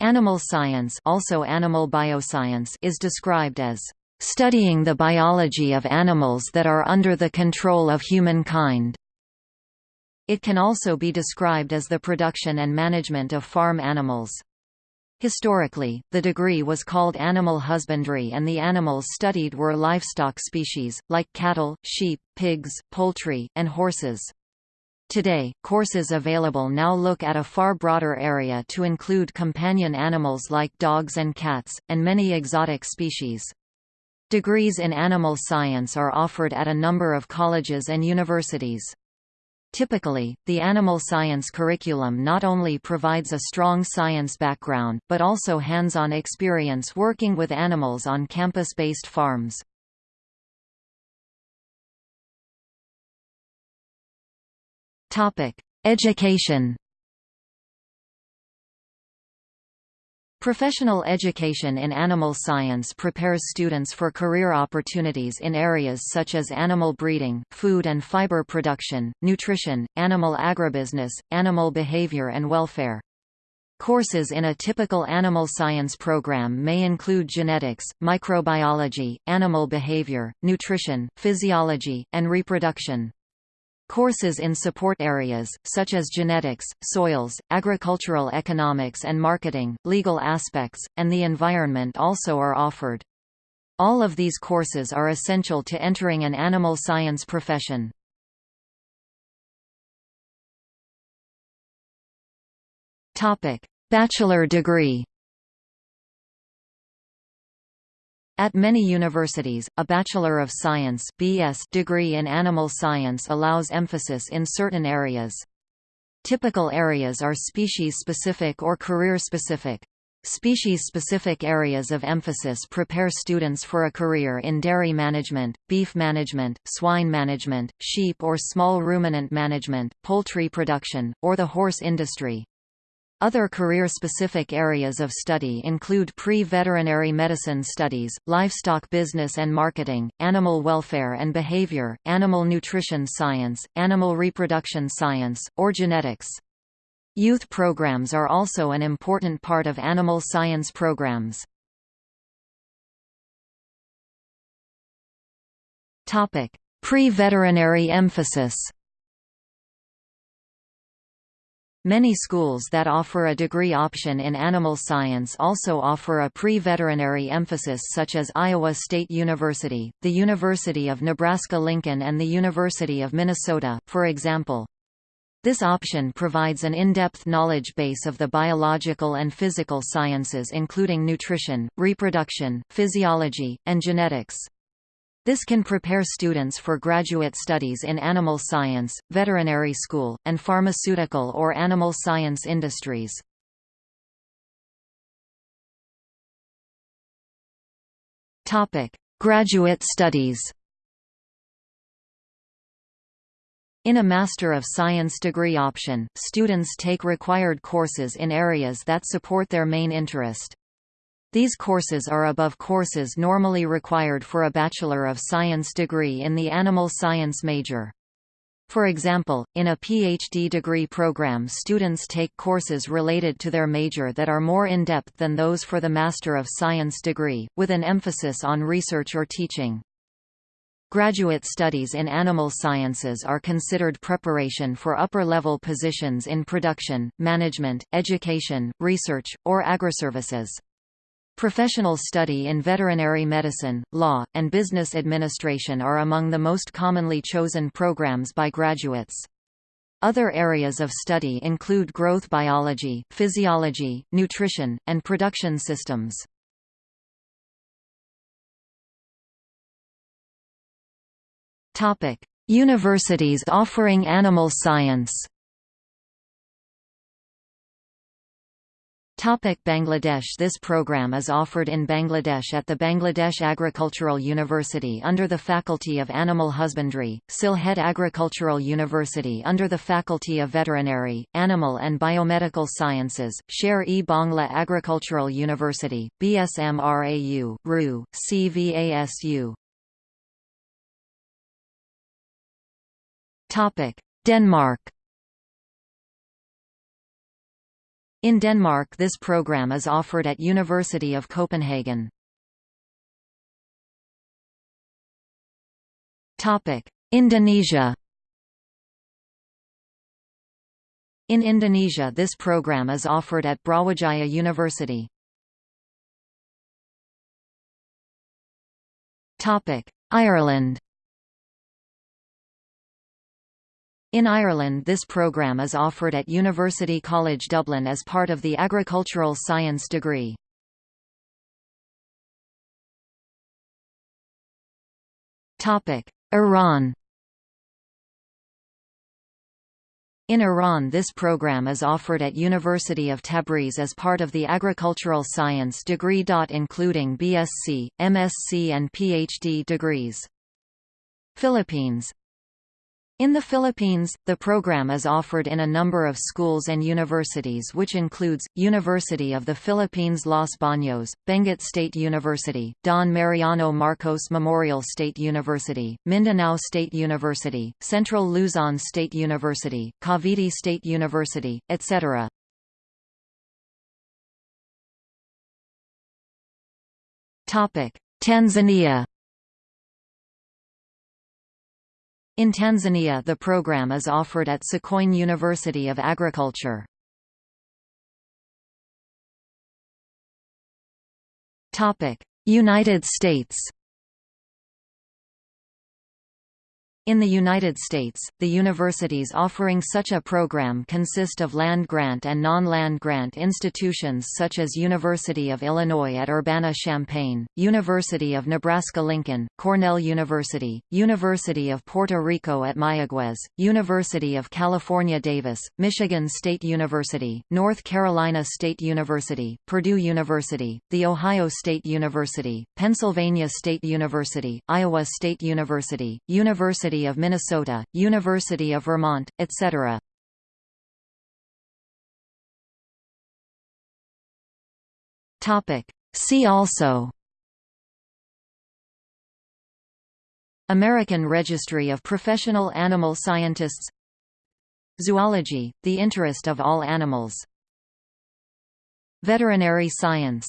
Animal science also animal bioscience is described as studying the biology of animals that are under the control of humankind. It can also be described as the production and management of farm animals. Historically, the degree was called animal husbandry and the animals studied were livestock species, like cattle, sheep, pigs, poultry, and horses. Today, courses available now look at a far broader area to include companion animals like dogs and cats, and many exotic species. Degrees in animal science are offered at a number of colleges and universities. Typically, the animal science curriculum not only provides a strong science background, but also hands-on experience working with animals on campus-based farms. Education Professional education in animal science prepares students for career opportunities in areas such as animal breeding, food and fiber production, nutrition, animal agribusiness, animal behavior and welfare. Courses in a typical animal science program may include genetics, microbiology, animal behavior, nutrition, physiology, and reproduction. Courses in support areas, such as genetics, soils, agricultural economics and marketing, legal aspects, and the environment also are offered. All of these courses are essential to entering an animal science profession. Bachelor degree At many universities, a Bachelor of Science (BS) degree in animal science allows emphasis in certain areas. Typical areas are species-specific or career-specific. Species-specific areas of emphasis prepare students for a career in dairy management, beef management, swine management, sheep or small ruminant management, poultry production, or the horse industry. Other career-specific areas of study include pre-veterinary medicine studies, livestock business and marketing, animal welfare and behavior, animal nutrition science, animal reproduction science, or genetics. Youth programs are also an important part of animal science programs. Pre-veterinary emphasis Many schools that offer a degree option in animal science also offer a pre-veterinary emphasis such as Iowa State University, the University of Nebraska-Lincoln and the University of Minnesota, for example. This option provides an in-depth knowledge base of the biological and physical sciences including nutrition, reproduction, physiology, and genetics. This can prepare students for graduate studies in animal science, veterinary school, and pharmaceutical or animal science industries. Graduate studies In a Master of Science degree option, students take required courses in areas that support their main interest. These courses are above courses normally required for a Bachelor of Science degree in the animal science major. For example, in a PhD degree program students take courses related to their major that are more in-depth than those for the Master of Science degree, with an emphasis on research or teaching. Graduate studies in animal sciences are considered preparation for upper-level positions in production, management, education, research, or agriservices. Professional study in veterinary medicine, law, and business administration are among the most commonly chosen programs by graduates. Other areas of study include growth biology, physiology, nutrition, and production systems. Universities offering animal science Topic Bangladesh This program is offered in Bangladesh at the Bangladesh Agricultural University under the Faculty of Animal Husbandry, Sylhet Agricultural University under the Faculty of Veterinary, Animal and Biomedical Sciences, Sher-e Bangla Agricultural University, BSMRAU, RU, CVASU. Denmark In Denmark this program is offered at University of Copenhagen. Indonesia In Indonesia this program is offered at Brawijaya University. Ireland In Ireland this programme is offered at University College Dublin as part of the agricultural science degree. Iran In Iran this program is offered at University of Tabriz as part of the agricultural science degree. Including BSc, MSc and PhD degrees. Philippines in the Philippines, the program is offered in a number of schools and universities which includes, University of the Philippines Los Baños, Benguet State University, Don Mariano Marcos Memorial State University, Mindanao State University, Central Luzon State University, Cavite State University, etc. Tanzania In Tanzania the program is offered at Sokoine University of Agriculture. United States In the United States, the universities offering such a program consist of land-grant and non-land grant institutions such as University of Illinois at Urbana-Champaign, University of Nebraska-Lincoln, Cornell University, University of Puerto Rico at Mayagüez, University of California Davis, Michigan State University, North Carolina State University, Purdue University, The Ohio State University, Pennsylvania State University, Iowa State University, University University of Minnesota, University of Vermont, etc. See also American Registry of Professional Animal Scientists Zoology, the interest of all animals Veterinary science